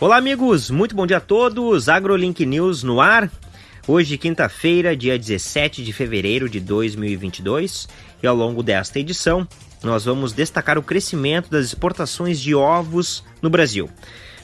Olá, amigos, muito bom dia a todos. AgroLink News no ar. Hoje, quinta-feira, dia 17 de fevereiro de 2022, e ao longo desta edição, nós vamos destacar o crescimento das exportações de ovos no Brasil.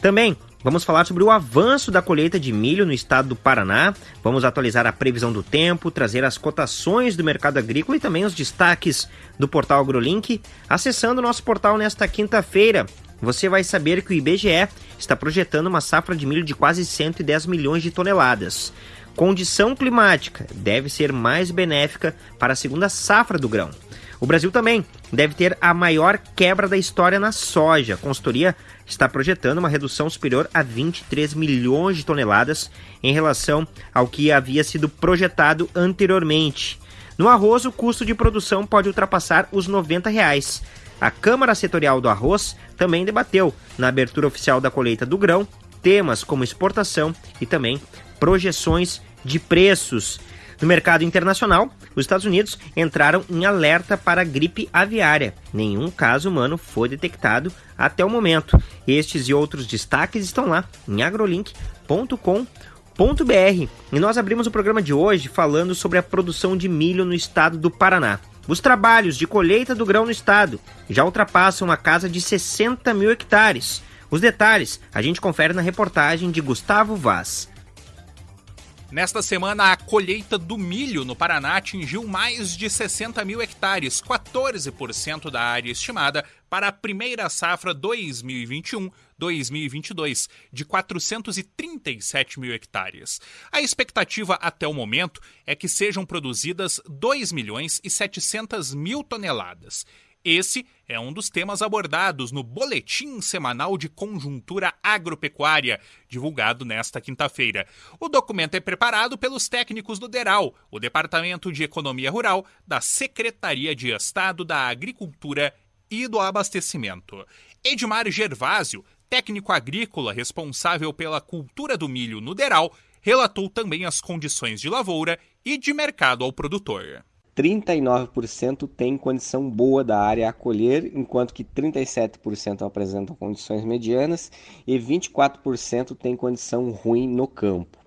Também Vamos falar sobre o avanço da colheita de milho no estado do Paraná. Vamos atualizar a previsão do tempo, trazer as cotações do mercado agrícola e também os destaques do portal AgroLink. Acessando o nosso portal nesta quinta-feira, você vai saber que o IBGE está projetando uma safra de milho de quase 110 milhões de toneladas. Condição climática deve ser mais benéfica para a segunda safra do grão. O Brasil também deve ter a maior quebra da história na soja. A consultoria está projetando uma redução superior a 23 milhões de toneladas em relação ao que havia sido projetado anteriormente. No arroz, o custo de produção pode ultrapassar os 90 reais. A Câmara Setorial do Arroz também debateu, na abertura oficial da colheita do grão, temas como exportação e também projeções de preços. No mercado internacional, os Estados Unidos entraram em alerta para gripe aviária. Nenhum caso humano foi detectado até o momento. Estes e outros destaques estão lá em agrolink.com.br. E nós abrimos o programa de hoje falando sobre a produção de milho no estado do Paraná. Os trabalhos de colheita do grão no estado já ultrapassam a casa de 60 mil hectares. Os detalhes a gente confere na reportagem de Gustavo Vaz. Nesta semana, a colheita do milho no Paraná atingiu mais de 60 mil hectares, 14% da área estimada para a primeira safra 2021-2022, de 437 mil hectares. A expectativa até o momento é que sejam produzidas 2 milhões e 700 mil toneladas. Esse é um dos temas abordados no Boletim Semanal de Conjuntura Agropecuária, divulgado nesta quinta-feira. O documento é preparado pelos técnicos do DERAL, o Departamento de Economia Rural da Secretaria de Estado da Agricultura e do Abastecimento. Edmar Gervásio, técnico agrícola responsável pela cultura do milho no DERAL, relatou também as condições de lavoura e de mercado ao produtor. 39% tem condição boa da área a colher, enquanto que 37% apresentam condições medianas e 24% tem condição ruim no campo.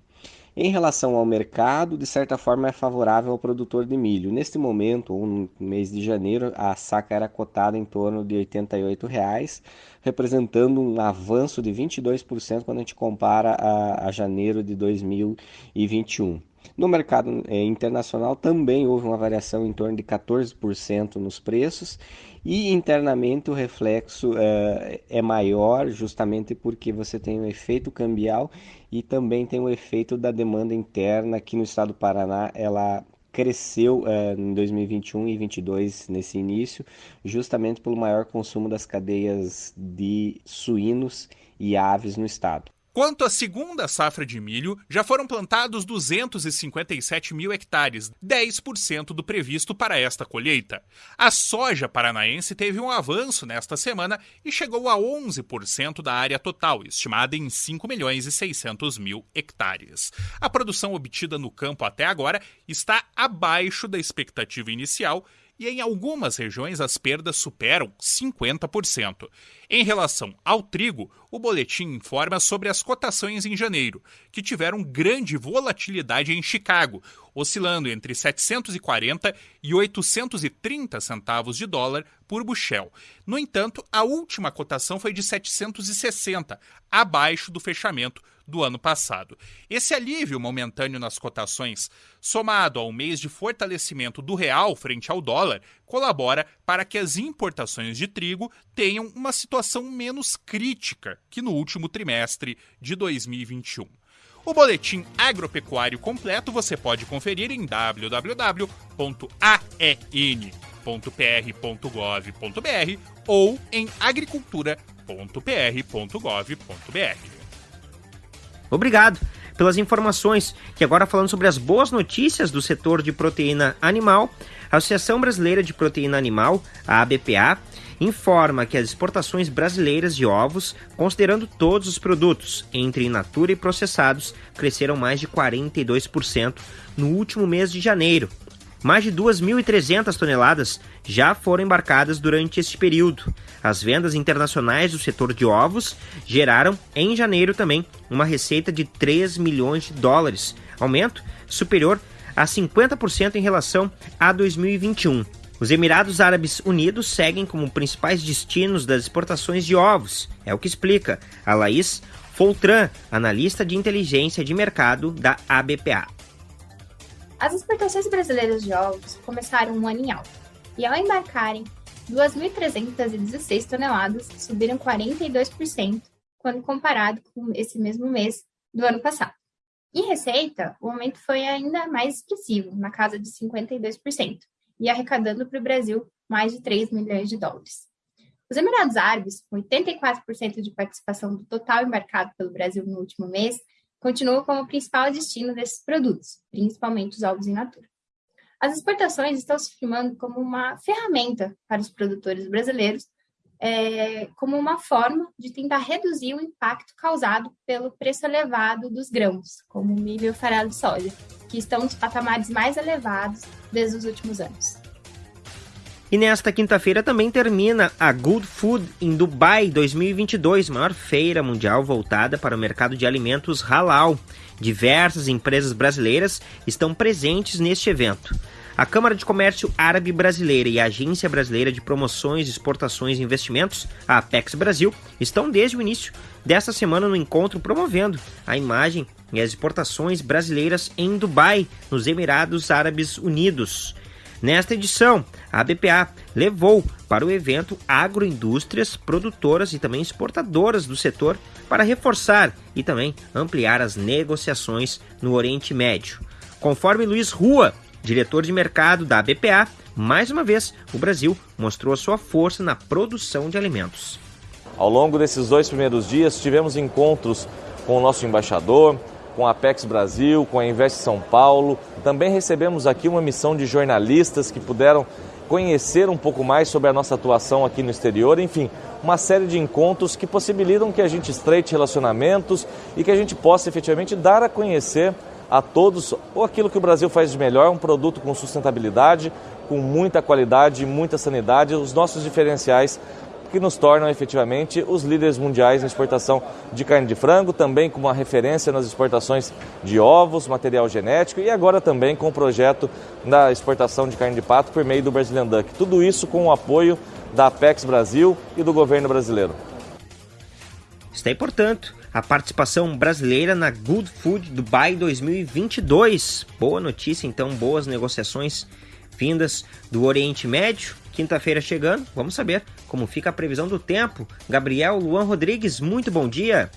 Em relação ao mercado, de certa forma é favorável ao produtor de milho. Neste momento, ou no mês de janeiro, a saca era cotada em torno de 88 reais, representando um avanço de 22% quando a gente compara a, a janeiro de 2021. No mercado é, internacional também houve uma variação em torno de 14% nos preços e internamente o reflexo é, é maior justamente porque você tem o efeito cambial e também tem o efeito da demanda interna aqui no estado do Paraná ela cresceu é, em 2021 e 2022 nesse início, justamente pelo maior consumo das cadeias de suínos e aves no estado. Quanto à segunda safra de milho, já foram plantados 257 mil hectares, 10% do previsto para esta colheita. A soja paranaense teve um avanço nesta semana e chegou a 11% da área total, estimada em 5 milhões e 600 mil hectares. A produção obtida no campo até agora está abaixo da expectativa inicial e em algumas regiões as perdas superam 50%. Em relação ao trigo, o boletim informa sobre as cotações em janeiro, que tiveram grande volatilidade em Chicago, oscilando entre 740 e 830 centavos de dólar por bushel. No entanto, a última cotação foi de 760, abaixo do fechamento do ano passado. Esse alívio momentâneo nas cotações, somado ao mês de fortalecimento do real frente ao dólar, colabora para que as importações de trigo tenham uma situação menos crítica que no último trimestre de 2021. O boletim agropecuário completo você pode conferir em www.aen.pr.gov.br ou em agricultura.pr.gov.br. Obrigado pelas informações. E agora falando sobre as boas notícias do setor de proteína animal, a Associação Brasileira de Proteína Animal, a ABPA, informa que as exportações brasileiras de ovos, considerando todos os produtos, entre in natura e processados, cresceram mais de 42% no último mês de janeiro. Mais de 2.300 toneladas já foram embarcadas durante este período. As vendas internacionais do setor de ovos geraram, em janeiro também, uma receita de 3 milhões de dólares, aumento superior a 50% em relação a 2021. Os Emirados Árabes Unidos seguem como principais destinos das exportações de ovos, é o que explica a Laís Foltran, analista de inteligência de mercado da ABPA. As exportações brasileiras de ovos começaram um ano em alta, e ao embarcarem 2.316 toneladas, subiram 42% quando comparado com esse mesmo mês do ano passado. Em receita, o aumento foi ainda mais expressivo, na casa de 52%, e arrecadando para o Brasil mais de 3 milhões de dólares. Os Emirados Árabes, com 84% de participação do total embarcado pelo Brasil no último mês, continuam como o principal destino desses produtos, principalmente os ovos in natura. As exportações estão se firmando como uma ferramenta para os produtores brasileiros, é, como uma forma de tentar reduzir o impacto causado pelo preço elevado dos grãos, como milho farelo de soja, que estão nos patamares mais elevados desde os últimos anos. E nesta quinta-feira também termina a Good Food em Dubai 2022, maior feira mundial voltada para o mercado de alimentos halal. Diversas empresas brasileiras estão presentes neste evento. A Câmara de Comércio Árabe Brasileira e a Agência Brasileira de Promoções, Exportações e Investimentos, a Apex Brasil, estão desde o início desta semana no encontro promovendo a imagem e as exportações brasileiras em Dubai, nos Emirados Árabes Unidos. Nesta edição, a BPA levou para o evento agroindústrias, produtoras e também exportadoras do setor para reforçar e também ampliar as negociações no Oriente Médio. Conforme Luiz Rua, diretor de mercado da BPA, mais uma vez o Brasil mostrou a sua força na produção de alimentos. Ao longo desses dois primeiros dias, tivemos encontros com o nosso embaixador, com a Apex Brasil, com a Invest São Paulo. Também recebemos aqui uma missão de jornalistas que puderam conhecer um pouco mais sobre a nossa atuação aqui no exterior, enfim, uma série de encontros que possibilitam que a gente estreite relacionamentos e que a gente possa efetivamente dar a conhecer a todos ou aquilo que o Brasil faz de melhor, um produto com sustentabilidade, com muita qualidade, muita sanidade, os nossos diferenciais que nos tornam efetivamente os líderes mundiais na exportação de carne de frango, também com uma referência nas exportações de ovos, material genético e agora também com o projeto da exportação de carne de pato por meio do Brazilian Duck. Tudo isso com o apoio da Apex Brasil e do governo brasileiro. Está aí, portanto, a participação brasileira na Good Food Dubai 2022. Boa notícia, então, boas negociações vindas do Oriente Médio Quinta-feira chegando, vamos saber como fica a previsão do tempo. Gabriel Luan Rodrigues, muito bom dia.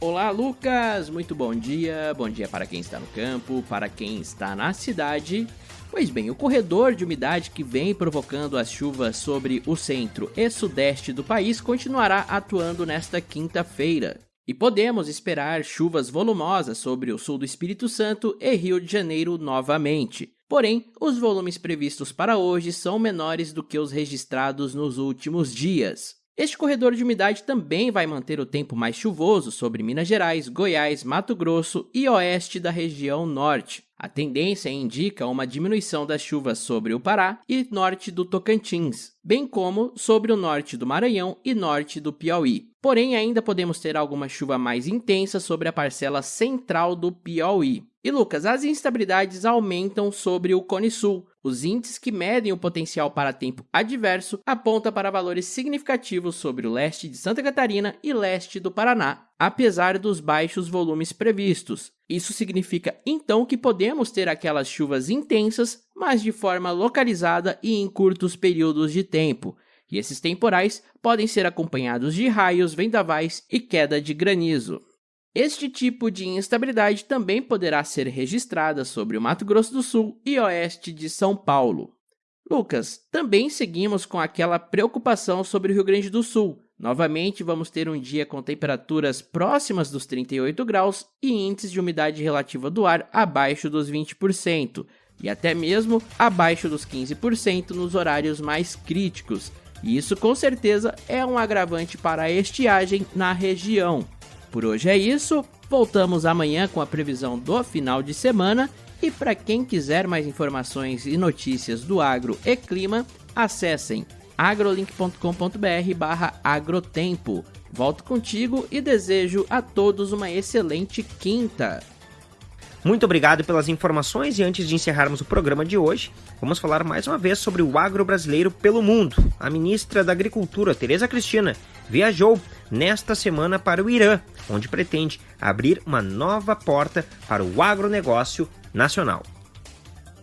Olá, Lucas! Muito bom dia. Bom dia para quem está no campo, para quem está na cidade. Pois bem, o corredor de umidade que vem provocando as chuvas sobre o centro e sudeste do país continuará atuando nesta quinta-feira. E podemos esperar chuvas volumosas sobre o sul do Espírito Santo e Rio de Janeiro novamente. Porém, os volumes previstos para hoje são menores do que os registrados nos últimos dias. Este corredor de umidade também vai manter o tempo mais chuvoso sobre Minas Gerais, Goiás, Mato Grosso e oeste da região norte. A tendência indica uma diminuição das chuvas sobre o Pará e norte do Tocantins, bem como sobre o norte do Maranhão e norte do Piauí. Porém, ainda podemos ter alguma chuva mais intensa sobre a parcela central do Piauí. E Lucas, as instabilidades aumentam sobre o Cone Sul. Os índices que medem o potencial para tempo adverso apontam para valores significativos sobre o leste de Santa Catarina e leste do Paraná, apesar dos baixos volumes previstos. Isso significa então que podemos ter aquelas chuvas intensas, mas de forma localizada e em curtos períodos de tempo. E esses temporais podem ser acompanhados de raios, vendavais e queda de granizo. Este tipo de instabilidade também poderá ser registrada sobre o Mato Grosso do Sul e oeste de São Paulo. Lucas, também seguimos com aquela preocupação sobre o Rio Grande do Sul. Novamente, vamos ter um dia com temperaturas próximas dos 38 graus e índices de umidade relativa do ar abaixo dos 20%, e até mesmo abaixo dos 15% nos horários mais críticos. E isso com certeza é um agravante para a estiagem na região. Por hoje é isso, voltamos amanhã com a previsão do final de semana E para quem quiser mais informações e notícias do agro e clima, acessem agrolink.com.br barra agrotempo. Volto contigo e desejo a todos uma excelente quinta. Muito obrigado pelas informações e antes de encerrarmos o programa de hoje, vamos falar mais uma vez sobre o agro brasileiro pelo mundo. A ministra da Agricultura, Tereza Cristina, viajou nesta semana para o Irã, onde pretende abrir uma nova porta para o agronegócio nacional.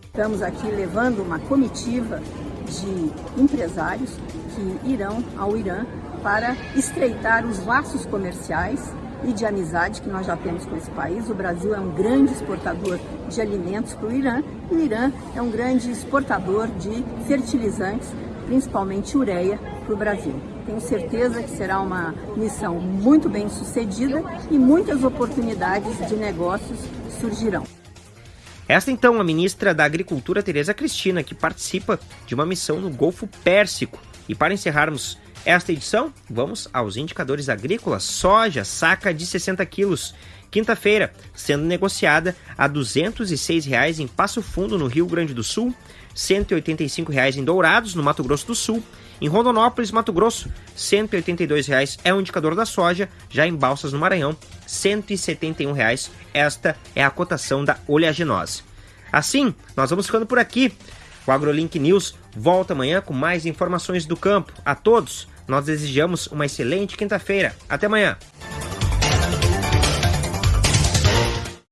Estamos aqui levando uma comitiva de empresários que irão ao Irã para estreitar os laços comerciais e de amizade que nós já temos com esse país. O Brasil é um grande exportador de alimentos para o Irã e o Irã é um grande exportador de fertilizantes, principalmente ureia, para o Brasil. Tenho certeza que será uma missão muito bem sucedida e muitas oportunidades de negócios surgirão. Esta então a ministra da Agricultura Tereza Cristina, que participa de uma missão no Golfo Pérsico. E para encerrarmos esta edição, vamos aos indicadores agrícolas. Soja, saca de 60 quilos. Quinta-feira, sendo negociada a R$ 206,00 em Passo Fundo, no Rio Grande do Sul, R$ 185,00 em Dourados, no Mato Grosso do Sul. Em Rondonópolis, Mato Grosso, R$ 182,00 é o indicador da soja. Já em Balsas, no Maranhão, R$ 171,00. Esta é a cotação da oleaginosa. Assim, nós vamos ficando por aqui. O AgroLink News volta amanhã com mais informações do campo. A todos, nós desejamos uma excelente quinta-feira. Até amanhã!